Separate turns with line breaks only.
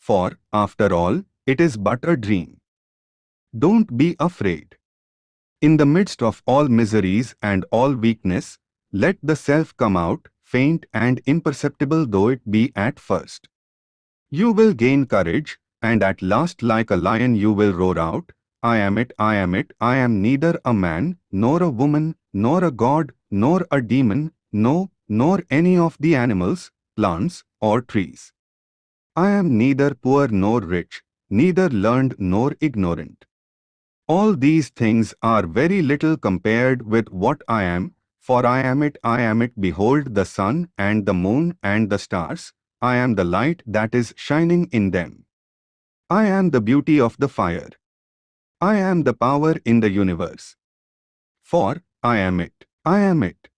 for, after all, it is but a dream. Don't be afraid. In the midst of all miseries and all weakness, let the self come out, faint and imperceptible though it be at first. You will gain courage, and at last like a lion you will roar out, I am it, I am it, I am neither a man, nor a woman, nor a god, nor a demon, no, nor any of the animals, plants, or trees. I am neither poor nor rich, neither learned nor ignorant. All these things are very little compared with what I am, for I am it, I am it, behold the sun and the moon and the stars, I am the light that is shining in them. I am the beauty of the fire. I am the power in the universe. For, I am it, I am it.